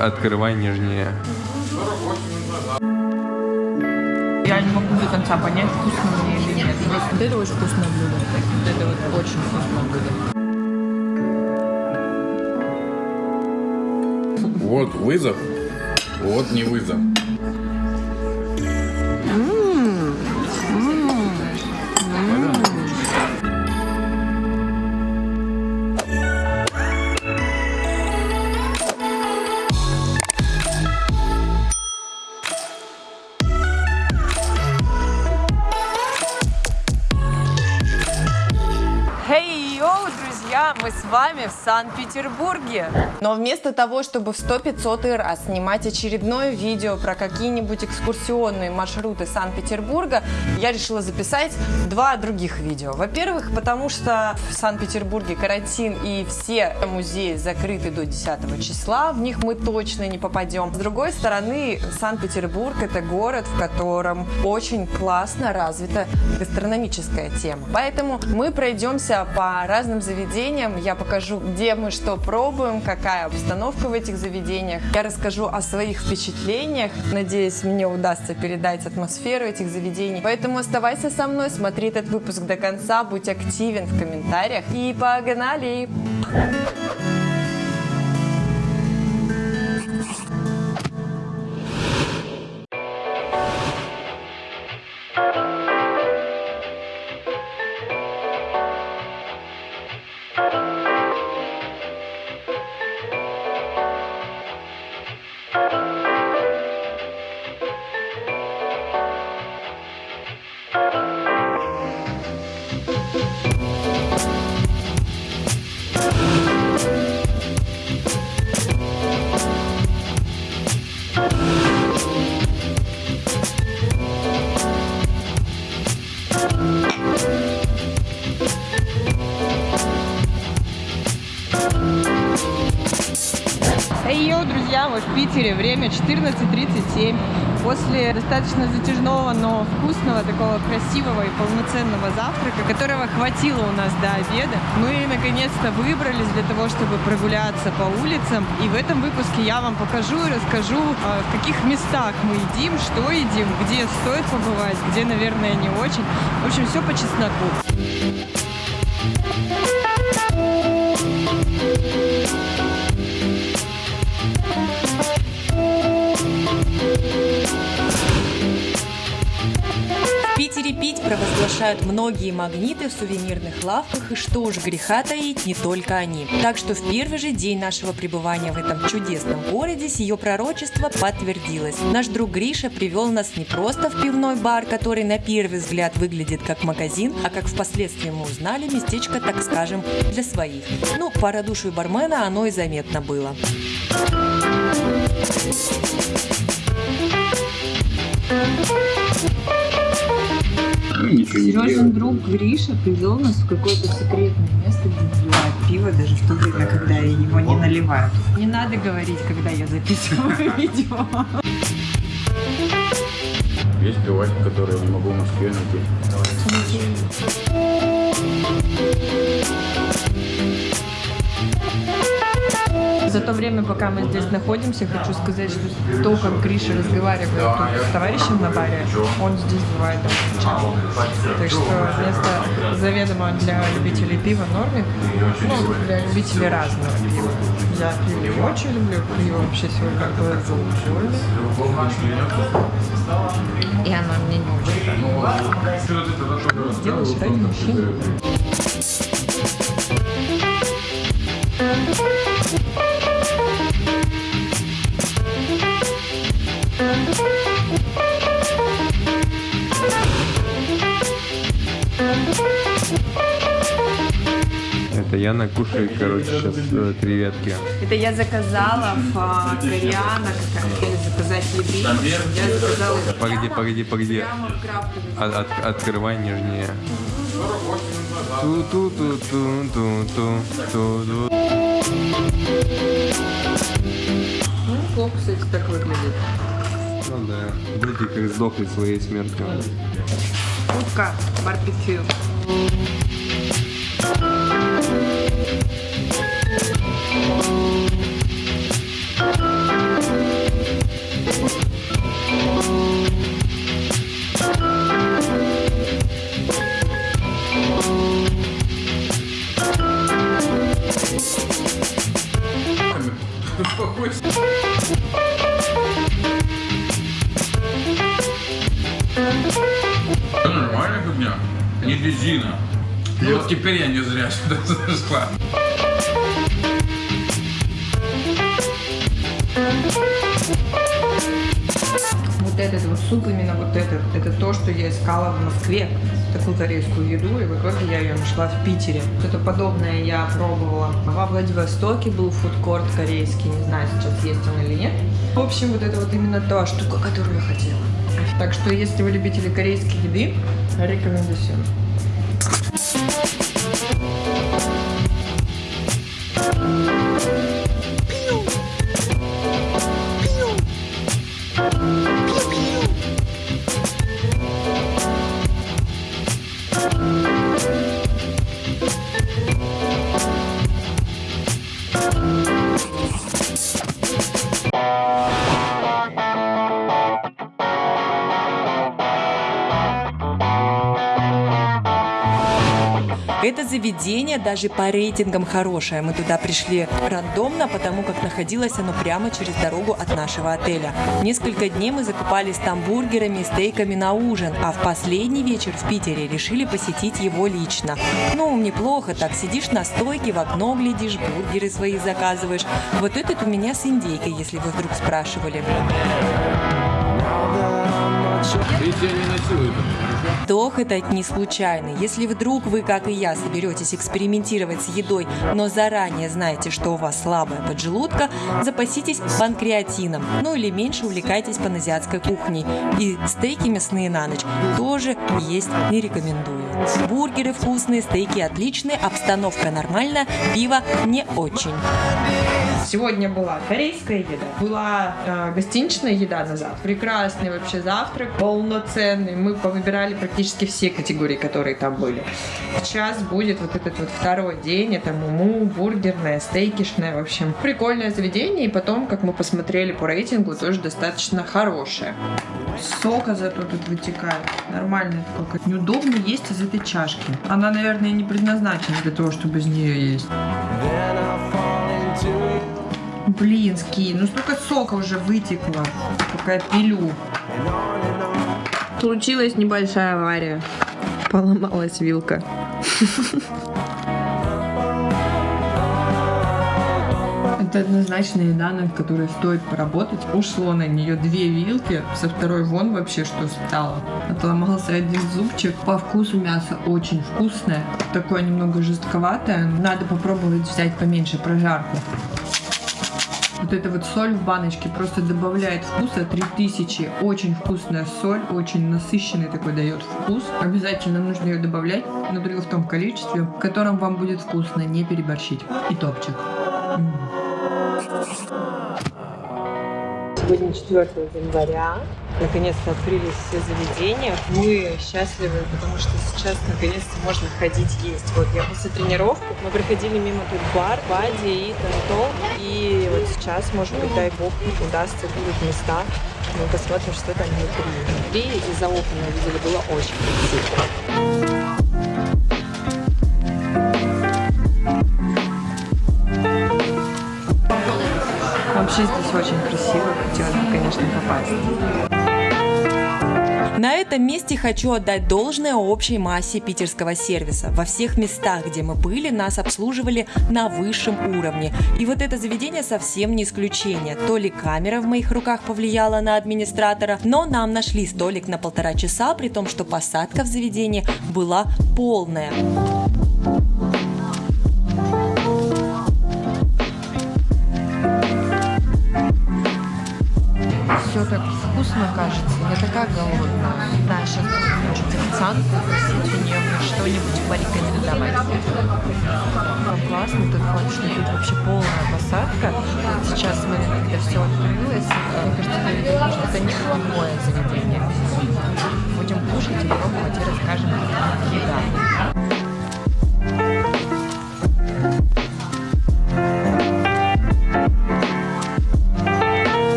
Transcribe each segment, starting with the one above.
Открывай нежнее. Я не могу до конца понять, вкусно мне или нет. Вот это очень вкусное блюдо. Вот это вот очень вкусное блюдо. Вот вызов, вот не вызов. С вами в Санкт-Петербурге. Но вместо того, чтобы в 100-500 раз снимать очередное видео про какие-нибудь экскурсионные маршруты Санкт-Петербурга, я решила записать два других видео. Во-первых, потому что в Санкт-Петербурге карантин и все музеи закрыты до 10 числа, в них мы точно не попадем. С другой стороны, Санкт-Петербург это город, в котором очень классно развита гастрономическая тема. Поэтому мы пройдемся по разным заведениям, я покажу, где мы что пробуем, какая обстановка в этих заведениях. Я расскажу о своих впечатлениях, надеюсь, мне удастся передать атмосферу этих заведений. Поэтому оставайся со мной, смотри этот выпуск до конца, будь активен в комментариях и погнали! Эй, Питере, время 14.37. После достаточно затяжного, но вкусного, такого красивого и полноценного завтрака, которого хватило у нас до обеда, мы наконец-то выбрались для того, чтобы прогуляться по улицам. И в этом выпуске я вам покажу и расскажу, а, в каких местах мы едим, что едим, где стоит побывать, где, наверное, не очень. В общем, все по чесноку. В Питере пить провозглашают многие магниты в сувенирных лавках, и что уж греха таить, не только они. Так что в первый же день нашего пребывания в этом чудесном городе сие пророчество подтвердилось. Наш друг Гриша привел нас не просто в пивной бар, который на первый взгляд выглядит как магазин, а как впоследствии мы узнали, местечко, так скажем, для своих. Ну, по радушию бармена оно и заметно было. Сережин друг Гриша привел нас в какое-то секретное место, где наливают пиво даже в то время, когда его не наливают. Не надо говорить, когда я записываю видео. Есть пивасик, который я не могу в Москве найти. За то время, пока мы здесь находимся, хочу сказать, что то, как Гриша разговаривает тут с товарищем на баре, он здесь бывает часто. Так что место заведомо для любителей пива нормик, ну, для любителей разного пива. Я пиво очень люблю, пиво вообще сегодня было зауживали. И оно мне не очень Делаешь ради мужчин. Яна кушает, короче, сейчас э, креветки. Это я заказала в а, Кореана, как заказать еды. Я заказала Погоди, погоди, погоди. От, открывай нижнее. Ту-ту-ту-ту-ту-ту-ту. Ну, плохо, кстати, так выглядит. Ну да, дети как сдохли своей смертью. Утка барбекю. Это нормальная фигня. Не резина. И вот теперь я не зря сюда зашла. Вот этот вот суп, именно вот этот, это то, что я искала в Москве, такую корейскую еду, и в итоге я ее нашла в Питере. Что-то подобное я пробовала. Во Владивостоке был фудкорт корейский, не знаю, сейчас есть он или нет. В общем, вот это вот именно та штука, которую я хотела. Так что, если вы любители корейской еды, рекомендую. Заведение даже по рейтингам хорошее. Мы туда пришли рандомно, потому как находилось оно прямо через дорогу от нашего отеля. Несколько дней мы закупались там бургерами и стейками на ужин, а в последний вечер в Питере решили посетить его лично. Ну, неплохо так, сидишь на стойке, в окно глядишь, бургеры свои заказываешь. Вот этот у меня с индейкой, если вы вдруг спрашивали. Вдох это не случайно. Если вдруг вы, как и я, соберетесь экспериментировать с едой, но заранее знаете, что у вас слабая поджелудка, запаситесь панкреатином. Ну или меньше увлекайтесь паназиатской кухней. И стейки мясные на ночь тоже есть не рекомендую. Бургеры вкусные, стейки отличные, обстановка нормальная, пиво не очень. Сегодня была корейская еда, была э, гостиничная еда на завтрак. Прекрасный вообще завтрак, полноценный. Мы повыбирали практически все категории, которые там были. Сейчас будет вот этот вот второй день. Это муму, бургерная, стейкишная. В общем, прикольное заведение. И потом, как мы посмотрели по рейтингу, тоже достаточно хорошее. Сока зато тут вытекает. Нормально такой. Неудобно есть из этой чашки. Она, наверное, не предназначена для того, чтобы из нее есть. Блин, ски, ну столько сока уже вытекло, пока я пилю. Случилась небольшая авария. Поломалась вилка. Это однозначно еда, над которой стоит поработать. Ушло на нее две вилки, со второй вон вообще что стало. Отломался один зубчик. По вкусу мясо очень вкусное. Такое немного жестковатое. Надо попробовать взять поменьше прожарку. Вот эта вот соль в баночке просто добавляет вкуса 3000. Очень вкусная соль, очень насыщенный такой дает вкус. Обязательно нужно ее добавлять, но только в том количестве, в котором вам будет вкусно, не переборщить. И топчик. Сегодня 4 января. Наконец-то открылись все заведения. Мы счастливы, потому что сейчас наконец-то можно ходить есть. Вот я после тренировки, мы проходили мимо тут бар, Бади и Тантол. И вот сейчас, может быть, дай бог, удастся будут места. Мы посмотрим, что там внутри. Внутри и за окнами видели, было очень красиво. Вообще здесь очень красиво, хотелось бы, конечно, попасть. На этом месте хочу отдать должное общей массе питерского сервиса. Во всех местах, где мы были, нас обслуживали на высшем уровне. И вот это заведение совсем не исключение. То ли камера в моих руках повлияла на администратора, но нам нашли столик на полтора часа, при том, что посадка в заведении была полная. Вкусно кажется. Я такая голодная. Да, сейчас хочу официантку попросить у нее что-нибудь порекомендовать. Ну, классно, тут факт, что тут вообще полная посадка. Сейчас, смотри, когда все открылось, мне кажется, что это неплохое заведение. Будем кушать и пробовать и расскажем, как еда.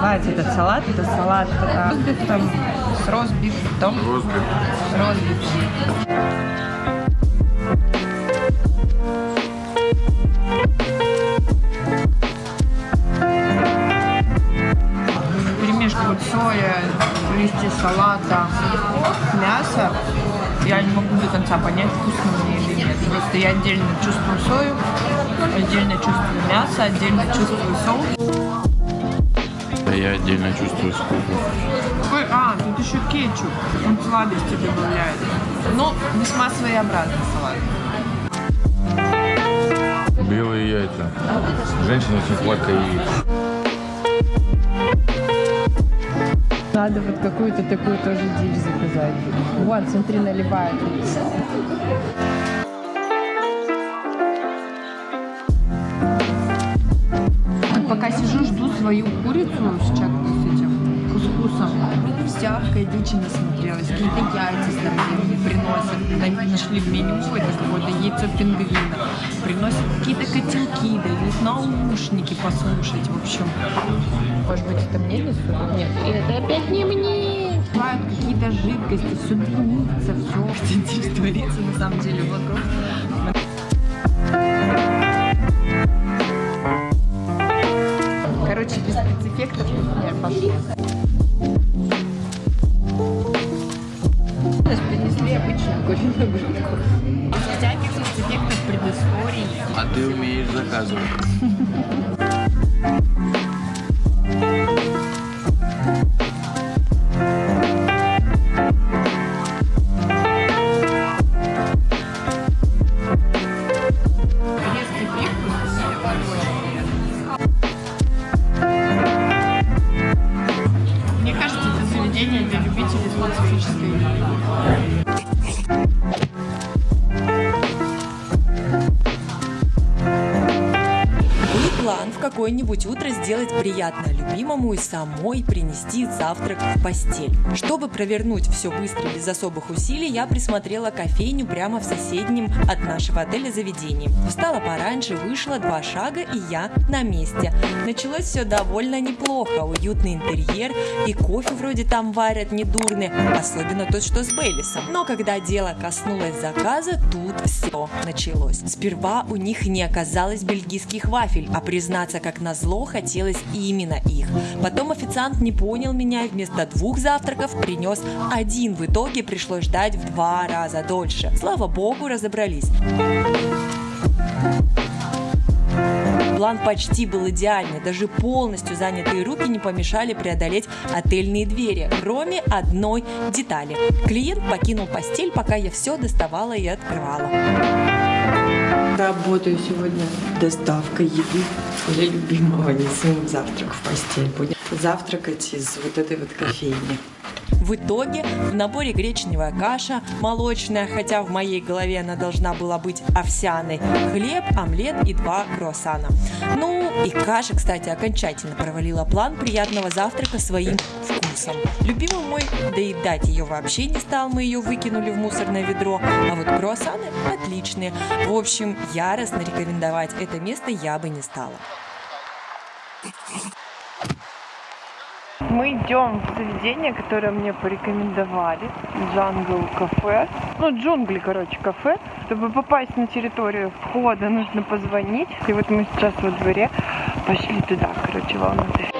называется этот салат. Это салат а, там, с розбифом. Розбиф. С розбифом. листья салата, мясо. Я не могу до конца понять, вкусно мне или нет. Просто я отдельно чувствую сою, отдельно чувствую мясо, отдельно чувствую соус. Я отдельно чувствую скуку. Ой, а, тут еще кетчуп. Он сладости добавляет. Но весьма своеобразный салат. Белые яйца. Женщина очень сладкая яйца. Надо вот какую-то такую тоже дичь заказать. Вот, смотри, наливает. Свою курицу с чем-то с этим кускусом. Всякой дичи насмотрелась. Какие-то яйца здоровенные приносят. На- Нашли в меню это какое-то яйцо пингвина. Приносят какие-то котелки, дают наушники послушать. В общем, может быть, это мне несут? Нет, это опять не мне. Бывают какие-то жидкости, все дымится, все. Что творится на самом деле вокруг. Сделать приятное любимому и самой принести завтрак в постель. Чтобы провернуть все быстро без особых усилий, я присмотрела кофейню прямо в соседнем от нашего отеля заведении. Встала пораньше, вышла два шага и я на месте. Началось все довольно неплохо. Уютный интерьер и кофе вроде там варят недурный, особенно тот, что с Бейлисом. Но когда дело коснулось заказа, тут все началось. Сперва у них не оказалось бельгийских вафель, а признаться, как назло, хотелось именно их. Потом официант не понял меня и вместо двух завтраков принес один. В итоге пришлось ждать в два раза дольше. Слава богу, разобрались. План почти был идеальный, даже полностью занятые руки не помешали преодолеть отельные двери, кроме одной детали. Клиент покинул постель, пока я все доставала и открывала. Работаю сегодня доставкой еды для любимого, несу ему завтрак в постель. Будем завтракать из вот этой вот кофейни. В итоге в наборе гречневая каша, молочная, хотя в моей голове она должна была быть овсяной, хлеб, омлет и два круассана. Ну и каша, кстати, окончательно провалила план приятного завтрака своим вкусом. Любимый мой доедать ее вообще не стал, мы ее выкинули в мусорное ведро, а вот круассаны отличные. В общем, яростно рекомендовать это место я бы не стала. Мы идем в заведение, которое мне порекомендовали. Джангл кафе. Ну, джунгли, короче, кафе. Чтобы попасть на территорию входа, нужно позвонить. И вот мы сейчас во дворе пошли туда, короче, волнуйтесь.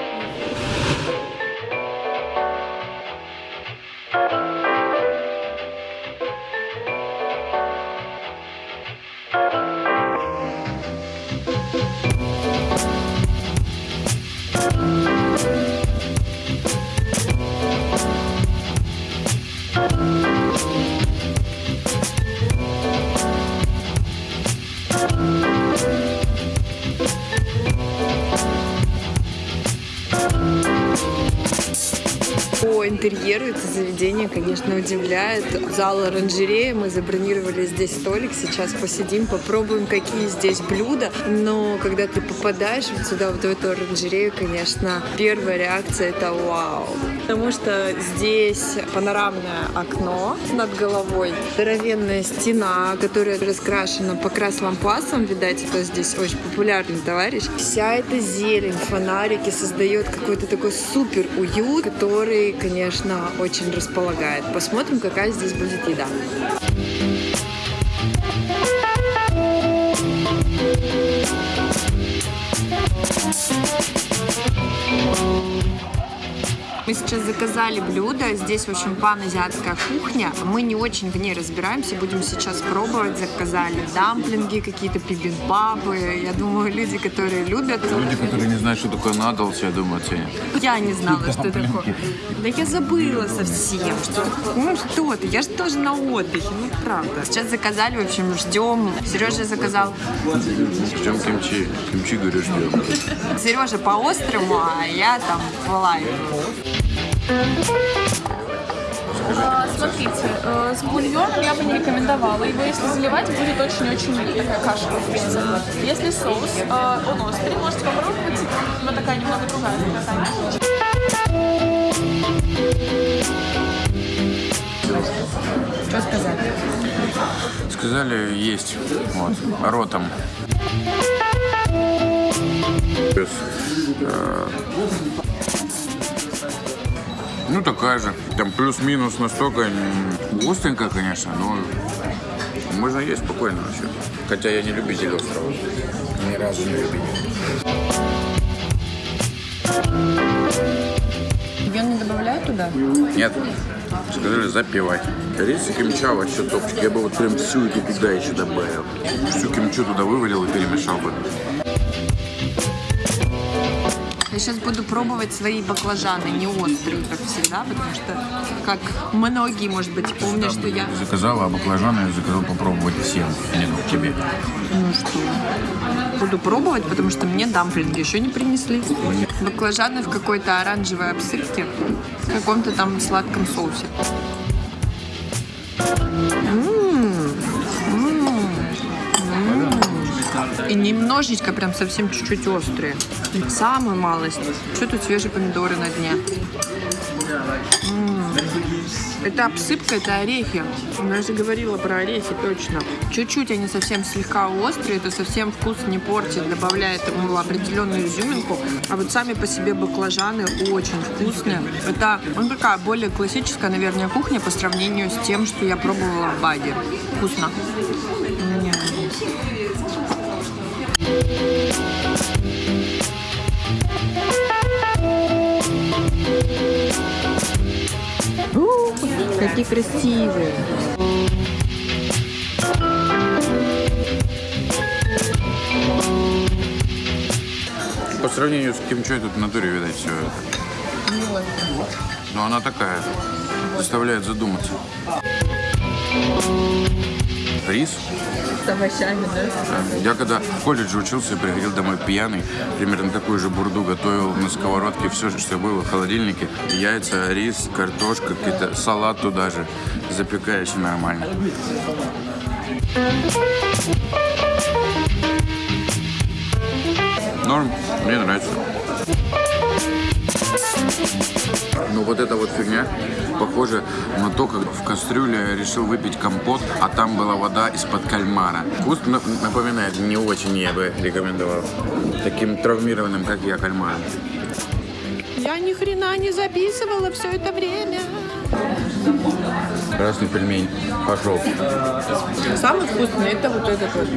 Заведение, конечно, удивляет. Зал оранжерея, мы забронировали здесь столик, сейчас посидим, попробуем, какие здесь блюда. Но когда ты попадаешь вот сюда, вот в эту оранжерею, конечно, первая реакция это вау. Потому что здесь панорамное окно над головой, здоровенная стена, которая раскрашена покрас лампасом, видать, это здесь очень популярный товарищ. Вся эта зелень, фонарики создает какой-то такой супер уют, который, конечно, очень располагает. Посмотрим, какая здесь будет еда. Мы сейчас заказали блюдо. Здесь, в общем, пан-азиатская кухня. Мы не очень в ней разбираемся. Будем сейчас пробовать. Заказали дамплинги, какие-то пибимбапы. Я думаю, люди, которые любят... Люди, которые не знают, что такое надался, я думаю, оценят. Я не знала, что такое. Да я забыла совсем. Что, ну что ты, я же тоже на отдыхе, ну правда. Сейчас заказали, в общем, ждем. Сережа заказал. Ждем кимчи. Кимчи, говорю, ждем. Сережа по-острому, а я там в лайв. А, Смотрите, э, с бульоном я бы не рекомендовала. Его если заливать, будет очень-очень такая каша получится. Если соус, э, он острый, можете попробовать. Но такая немного другая. Что сказать? Сказали, есть. Вот. Ротом. Плюс, э, Ну, такая же. Там плюс-минус настолько м, остренькая, конечно, но можно есть спокойно вообще. Хотя я не любитель острова. Ни разу не любитель. Бульон не добавляют туда? Нет. Сказали запивать. Рис и кимча вообще топчик. Я бы вот прям всю эту туда еще добавил. Всю кимчу туда вывалил и перемешал бы. Я сейчас буду пробовать свои баклажаны, не острые, как всегда, потому что, как многие, может быть, помнят, что я... Заказала, а баклажаны я заказал попробовать всем, не ну, тебе. Ну что, буду пробовать, потому что мне дамплинги еще не принесли. Баклажаны в какой-то оранжевой обсыпке, в каком-то там сладком соусе. И немножечко, прям совсем чуть-чуть острые. Самую малость. Что тут свежие помидоры на дне? М. Это обсыпка, это орехи. Я же говорила про орехи, точно. Чуть-чуть они совсем слегка острые, это совсем вкус не портит, добавляет ему определенную изюминку. А вот сами по себе баклажаны очень вкусные. Это ну, такая более классическая, наверное, кухня по сравнению с тем, что я пробовала в Баде. Вкусно. Какие красивые. По сравнению с кимчой тут в натуре видать все это. Но она такая, заставляет задуматься. Рис. С овощами, да? Я когда в колледже учился, приходил домой пьяный, примерно такую же бурду готовил на сковородке, все, что было в холодильнике. Яйца, рис, картошка, какие-то салат туда же. Запекаешь нормально. Норм, мне нравится. Ну вот эта вот фигня похоже на то, как в кастрюле решил выпить компот, а там была вода из-под кальмара. Вкус на- напоминает, не очень я бы рекомендовал таким травмированным, как я, кальмаром. Я ни хрена не записывала все это время. Красный пельмень пошел. Самый вкусный это вот этот вот.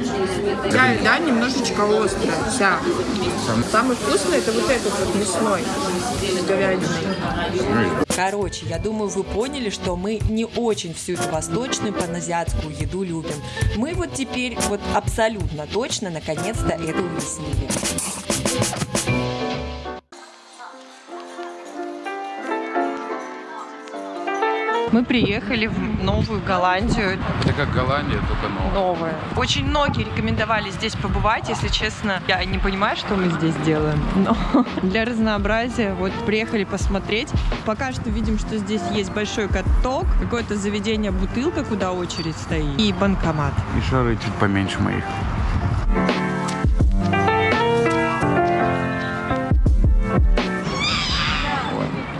Да, да, немножечко острая вся. Самый вкусный это вот этот вот мясной с говядиной. Короче, я думаю, вы поняли, что мы не очень всю эту восточную паназиатскую еду любим. Мы вот теперь вот абсолютно точно наконец-то это уяснили. Мы приехали в Новую Голландию. Это как Голландия, только новая. Новая. Очень многие рекомендовали здесь побывать. Если честно, я не понимаю, что мы здесь делаем. Но для разнообразия вот приехали посмотреть. Пока что видим, что здесь есть большой каток, какое-то заведение бутылка, куда очередь стоит, и банкомат. И шары чуть поменьше моих.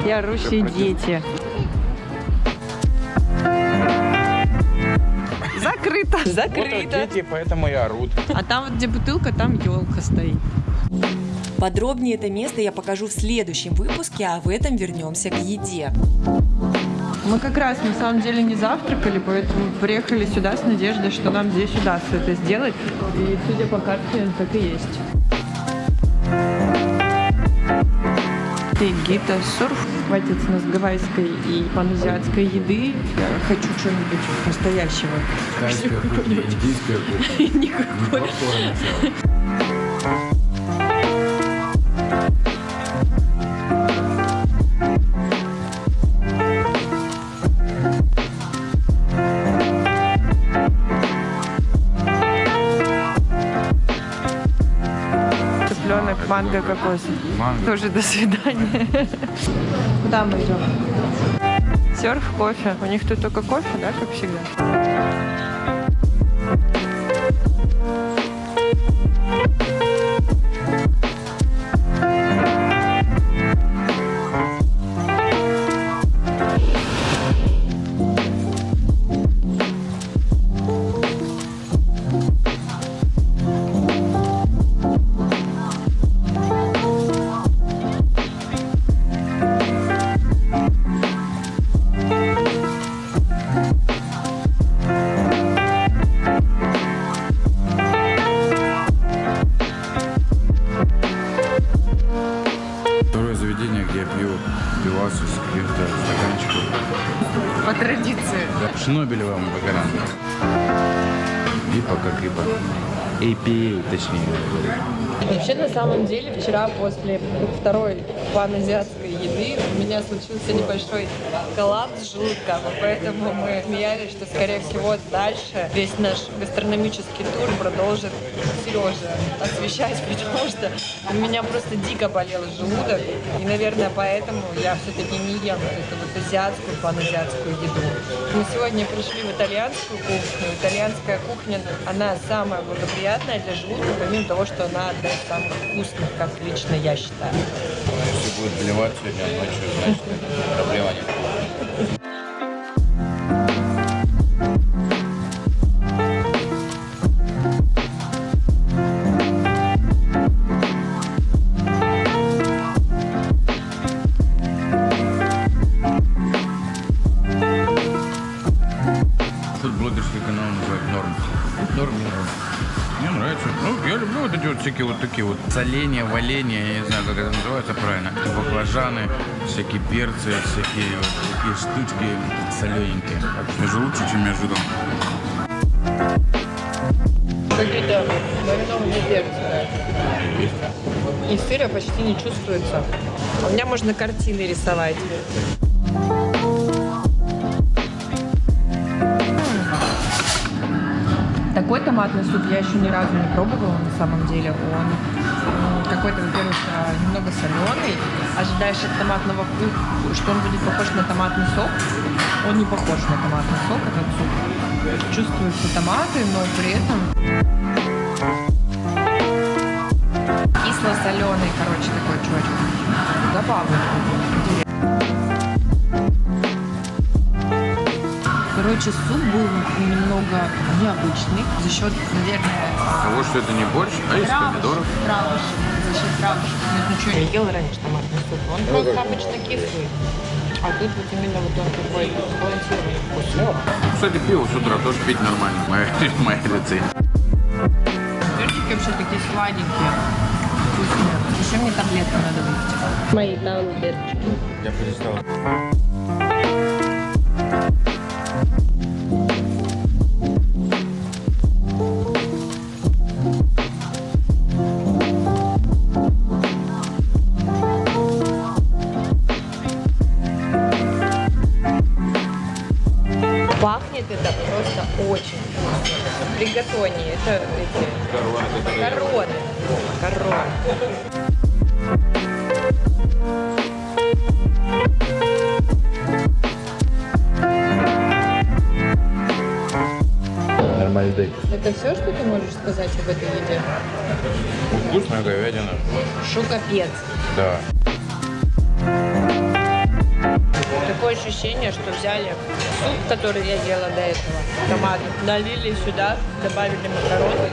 Я орущие дети. Закрыто. Закрыто. дети, поэтому и орут. А там вот где бутылка, там елка стоит. Подробнее это место я покажу в следующем выпуске, а в этом вернемся к еде. Мы как раз на самом деле не завтракали, поэтому приехали сюда с надеждой, что нам здесь удастся это сделать. И судя по карте, так и есть. Тегита сурф. Хватит с нас гавайской и паназиатской еды. Я хочу что-нибудь настоящего. Индийская кухня. Никакой. Манго, кокос. Манго. Тоже до свидания. Куда мы идем? Серф, кофе. У них тут только кофе, да, как всегда? Вообще, на самом деле, вчера после второй паназиатской еды у меня случился небольшой коллапс желудка, поэтому мы смеялись, что, скорее всего, дальше весь наш гастрономический тур продолжит Сережа освещать, потому что у меня просто дико болел желудок, и, наверное, поэтому я все-таки не ем вот эту вот азиатскую, паназиатскую еду. Мы сегодня пришли в итальянскую кухню. Итальянская кухня, она самая благоприятная для желудка, помимо того, что она одна из самых вкусных, как лично я считаю. Будет блевать сегодня ночью, значит, проблема нет. Всякие вот такие вот соления, валения, я не знаю, как это называется правильно. Баклажаны, всякие перцы, всякие вот такие штучки солененькие. Даже лучше, чем я ожидал. Какие-то маринованные перцы. И сыра почти не чувствуется. У меня можно картины рисовать. Такой томатный суп я еще ни разу не пробовала на самом деле. Он м, какой-то, во-первых, а, немного соленый. Ожидаешь от томатного вкуса, что он будет похож на томатный сок. Он не похож на томатный сок, этот суп. Чувствуются томаты, но при этом кисло-соленый, короче, такой чувачок. Забавно. Короче, суп был немного необычный за счет, наверное, Того, что это не борщ, а из помидоров. травушек. За счет травушек. Я ничего не ел раньше томатный суп. Он просто обычно кислый. А тут вот именно вот он такой сбалансированный вкус. Кстати, пиво с утра тоже пить нормально. Моя, моя рецепт. Перчики вообще такие сладенькие. Вкусные. Еще мне таблетку надо выпить. Мои там перчики. Я перестал. Налили сюда, добавили макароны,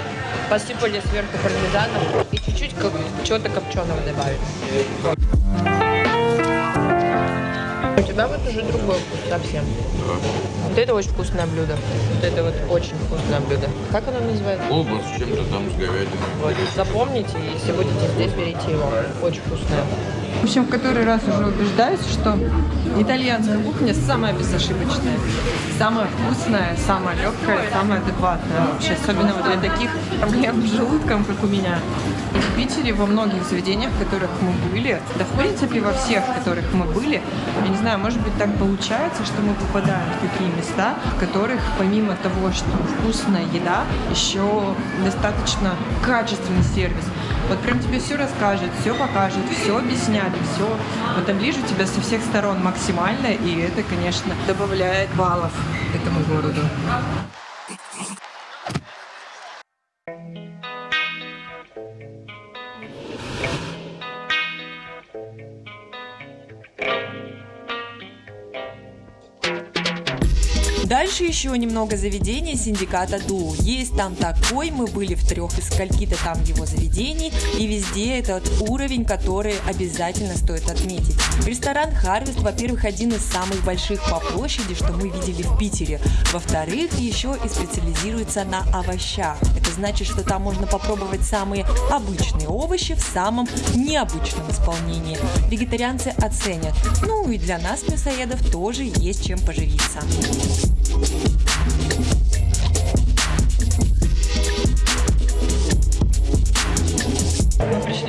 посыпали сверху пармезаном и чуть-чуть как- чего-то копченого добавили. У тебя вот уже другой вкус совсем. Вот это очень вкусное блюдо. Вот это вот очень вкусное блюдо. Как оно называется? Колбас с чем-то там, с говядиной. Вот, запомните, если будете здесь, берите его. Очень вкусное. В общем, в который раз уже убеждаюсь, что итальянская кухня самая безошибочная, самая вкусная, самая легкая, самая адекватная вообще, особенно вот для таких проблем с желудком, как у меня. В Питере во многих заведениях, в которых мы были, да в принципе во всех, в которых мы были, я не знаю, может быть так получается, что мы попадаем в такие места, в которых помимо того, что вкусная еда, еще достаточно качественный сервис. Вот прям тебе все расскажет, все покажет, все объяснят, все вот оближут тебя со всех сторон максимально, и это, конечно, добавляет баллов этому городу. Дальше еще немного заведений синдиката Ду. Есть там такой, мы были в трех из скольки-то там его заведений, и везде этот уровень, который обязательно стоит отметить. Ресторан Харвест, во-первых, один из самых больших по площади, что мы видели в Питере. Во-вторых, еще и специализируется на овощах. Это значит, что там можно попробовать самые обычные овощи в самом необычном исполнении. Вегетарианцы оценят. Ну и для нас, мясоедов, тоже есть чем поживиться.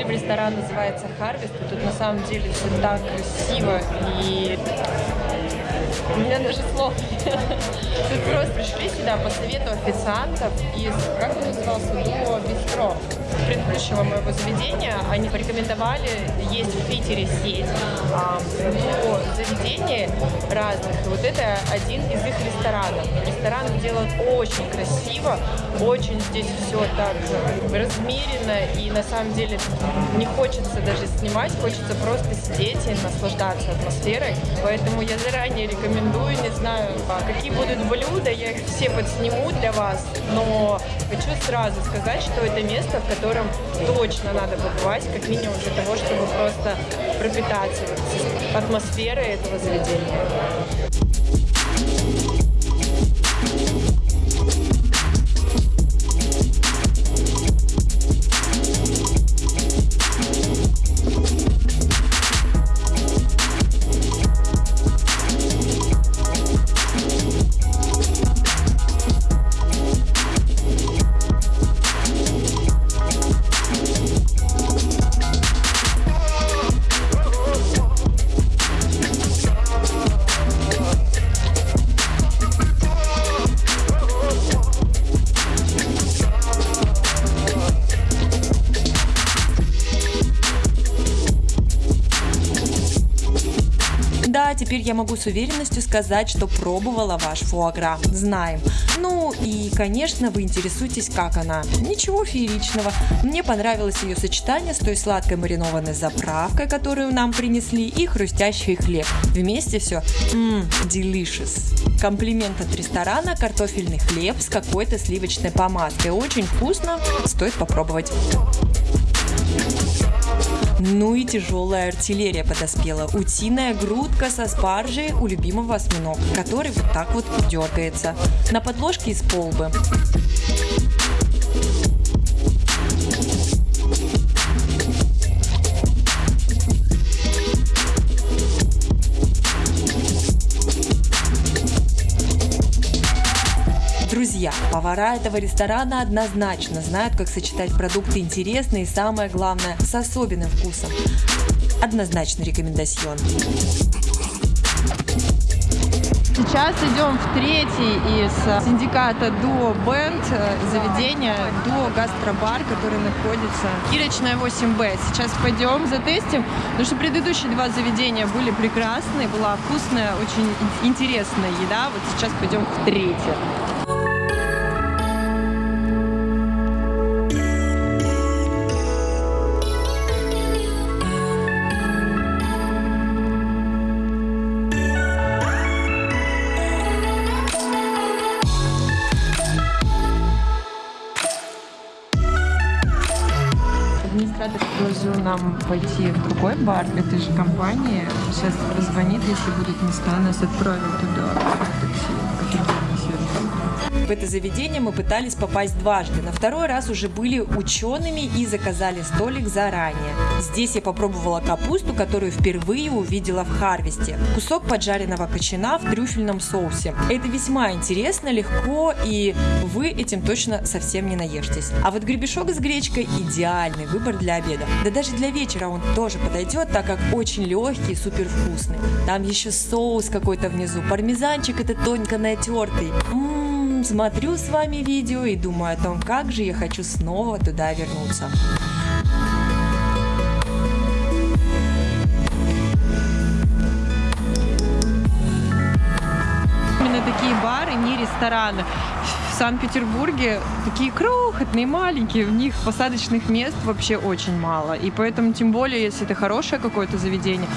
Ресторан, называется Харвест, и тут на самом деле все так красиво и у меня даже слов нет. Тут просто пришли сюда по совету официантов из, как он назывался, Дуо Бистро предыдущего моего заведения. Они порекомендовали есть в Питере сеть а, Дуо заведений разных. И вот это один из их ресторанов. Ресторан делан очень красиво, очень здесь все так размеренно и на самом деле не хочется даже снимать, хочется просто сидеть и наслаждаться атмосферой. Поэтому я заранее рекомендую, не знаю, а, какие будут блюда, я их все подсниму для вас, но хочу сразу сказать, что это место, в котором точно надо побывать, как минимум для того, чтобы просто пропитаться атмосферой этого заведения. Я могу с уверенностью сказать, что пробовала ваш фуагра. Знаем. Ну и, конечно, вы интересуетесь, как она. Ничего фееричного. Мне понравилось ее сочетание с той сладкой маринованной заправкой, которую нам принесли, и хрустящий хлеб. Вместе все ммм, delicious. Комплимент от ресторана, картофельный хлеб с какой-то сливочной помадкой. Очень вкусно, стоит попробовать. Ну и тяжелая артиллерия подоспела. Утиная грудка со спаржей у любимого осьминога, который вот так вот дергается. На подложке из полбы. Повара этого ресторана однозначно знают, как сочетать продукты интересные и, самое главное, с особенным вкусом. Однозначно рекомендацион. Сейчас идем в третий из синдиката Дуо Бенд заведения Дуо Гастробар, который находится Кирочная 8Б. Сейчас пойдем затестим, потому что предыдущие два заведения были прекрасные, была вкусная, очень интересная еда. Вот сейчас пойдем в третье. Нам пойти в другой бар этой же компании. Сейчас позвонит, если будут места, нас отправят туда. В это заведение мы пытались попасть дважды. На второй раз уже были учеными и заказали столик заранее. Здесь я попробовала капусту, которую впервые увидела в Харвесте. Кусок поджаренного кочана в трюфельном соусе. Это весьма интересно, легко, и вы этим точно совсем не наешьтесь. А вот гребешок с гречкой идеальный выбор для обеда. Да даже для вечера он тоже подойдет, так как очень легкий и супер вкусный. Там еще соус какой-то внизу, пармезанчик это тонко натертый. Смотрю с вами видео и думаю о том, как же я хочу снова туда вернуться. Именно такие бары, не рестораны. В Санкт-Петербурге такие крохотные, маленькие, в них посадочных мест вообще очень мало. И поэтому, тем более, если это хорошее какое-то заведение,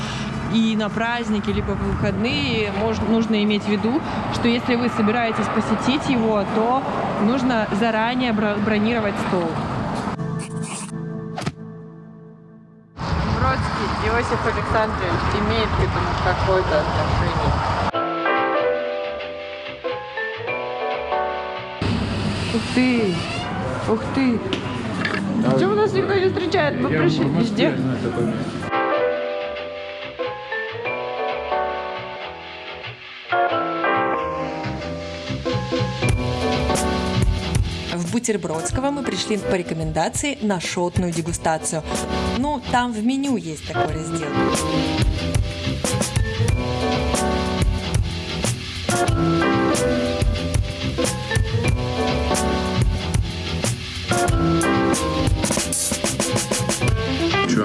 и на праздники, либо в выходные мож- нужно иметь в виду, что если вы собираетесь посетить его, то нужно заранее бро- бронировать стол. Бродский Иосиф Александрович имеет к этому какое-то отношение. Ух ты! Ух ты! Почему нас никто не встречает? Мы пришли везде. Бутербродского мы пришли по рекомендации на шотную дегустацию. Ну, там в меню есть такой раздел.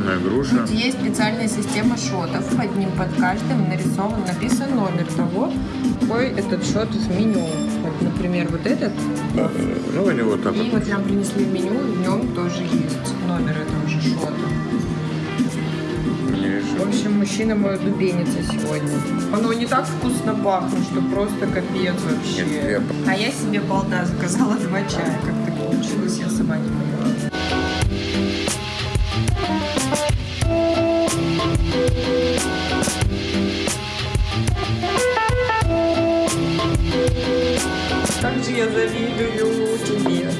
Ученая груша. Есть специальная система шотов. Под ним, под каждым нарисован, написан номер того, какой этот шот в меню. Вот, например, вот этот. Ну, или вот так И вот. нам принесли в меню, в нем тоже есть номер этого же шота. В общем, мужчина мой дубеница сегодня. Оно не так вкусно пахнет, что просто капец вообще. Нет, я- А я себе балда заказала два чая. Как так получилось, я сама не поняла. Я завидую тебе.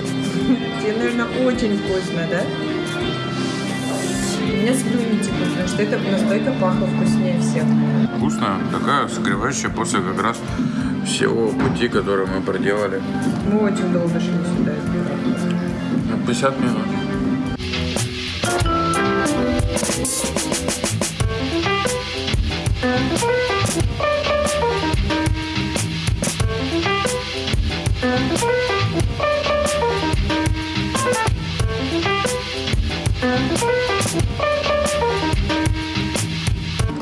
Тебе, наверное, очень вкусно, да? У меня слюни текут, потому что это настойка пахла вкуснее всех. Вкусно, такая согревающая после как раз всего пути, который мы проделали. Мы очень долго шли сюда. Ну, 50 минут.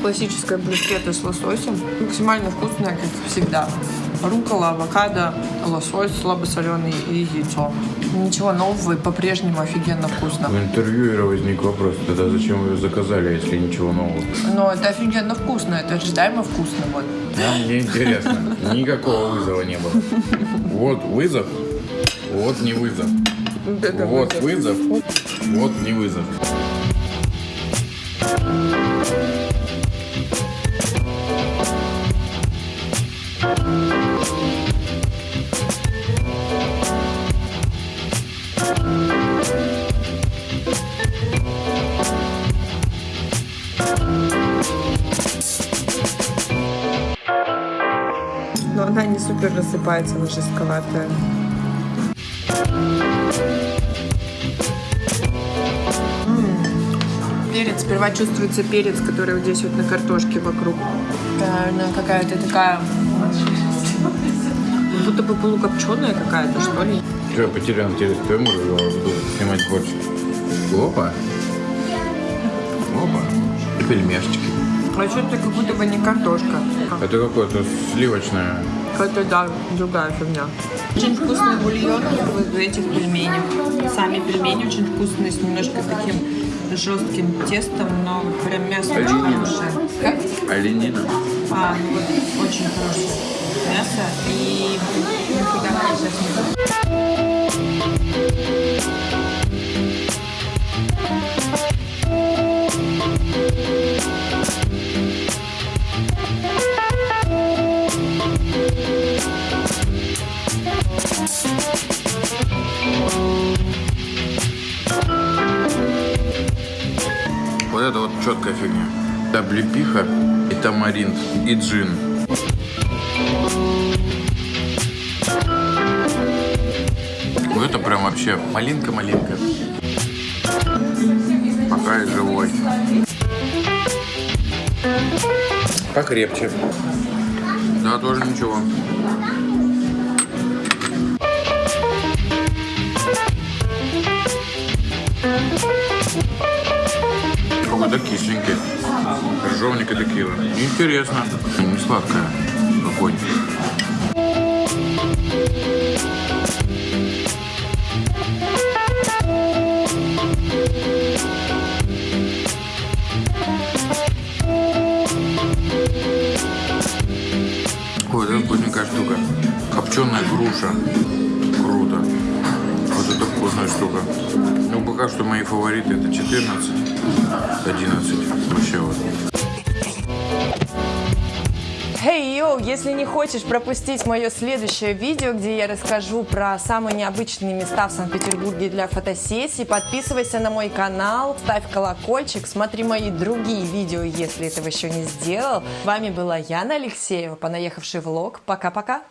Классическая брускетта с лососем. Максимально вкусная, как всегда. Рукола, авокадо, лосось слабосоленый и яйцо. Ничего нового и по-прежнему офигенно вкусно. У интервьюера возник вопрос, тогда зачем вы ее заказали, если ничего нового? Но это офигенно вкусно, это ожидаемо вкусно. Вот. А мне интересно, никакого вызова не было. Вот вызов, вот не вызов. Вот это Вот вызов. вызов, вот не вызов. Рассыпается, она жестковатая. Перец, сперва чувствуется перец, который вот здесь вот на картошке вокруг. Наверное, какая-то такая... как Будто бы полукопченая какая-то, что ли. Что, я потерял интерес к твоему буду снимать больше. Опа. Опа. И пельмешечки. А что-то как будто бы не картошка. Это какое-то сливочное. Какая-то, да, другая фигня. Очень вкусный бульон в этих пельменях. Сами пельмени очень вкусные, с немножко таким жестким тестом, но прям мясо очень хорошее. Как? Оленина. А, ну вот, очень хорошее мясо и никуда сейчас не четкая фигня. Облепиха и тамаринт, и джин. Ну это прям вообще малинка-малинка. Пока я живой. Покрепче. Да, тоже ничего. Какой-то кисленький. Крыжовник и текила. Интересно. Не сладкая. Огонь. Ой, это вкусненькая штука. Копченая груша. Круто. Вот это вкусная штука. Ну, пока что мои фавориты это 14, 11. Вообще вот. Хей, йоу, если не хочешь пропустить мое следующее видео, где я расскажу про самые необычные места в Санкт-Петербурге для фотосессий, подписывайся на мой канал, ставь колокольчик, смотри мои другие видео, если этого еще не сделал. С вами была Яна Алексеева, понаехавший влог. Пока-пока.